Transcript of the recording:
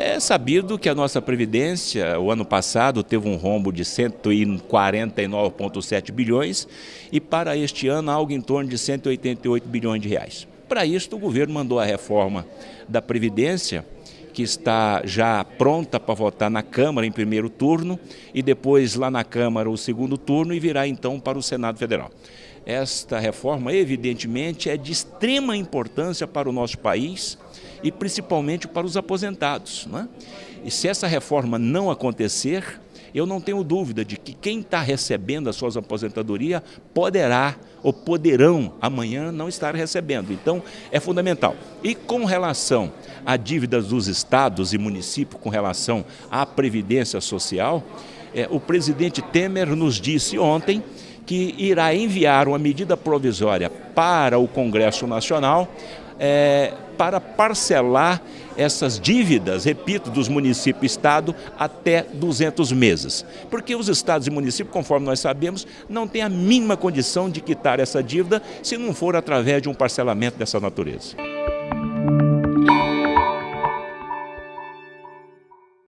É sabido que a nossa Previdência, o ano passado, teve um rombo de 149,7 bilhões e para este ano algo em torno de 188 bilhões de reais. Para isso, o governo mandou a reforma da Previdência, que está já pronta para votar na Câmara em primeiro turno e depois lá na Câmara o segundo turno e virá então para o Senado Federal. Esta reforma, evidentemente, é de extrema importância para o nosso país e principalmente para os aposentados. Né? E se essa reforma não acontecer, eu não tenho dúvida de que quem está recebendo as suas aposentadorias poderá ou poderão amanhã não estar recebendo. Então, é fundamental. E com relação a dívidas dos estados e municípios com relação à Previdência Social, é, o presidente Temer nos disse ontem que irá enviar uma medida provisória para o Congresso Nacional é, para parcelar essas dívidas, repito, dos municípios e Estado até 200 meses. Porque os estados e municípios, conforme nós sabemos, não têm a mínima condição de quitar essa dívida se não for através de um parcelamento dessa natureza.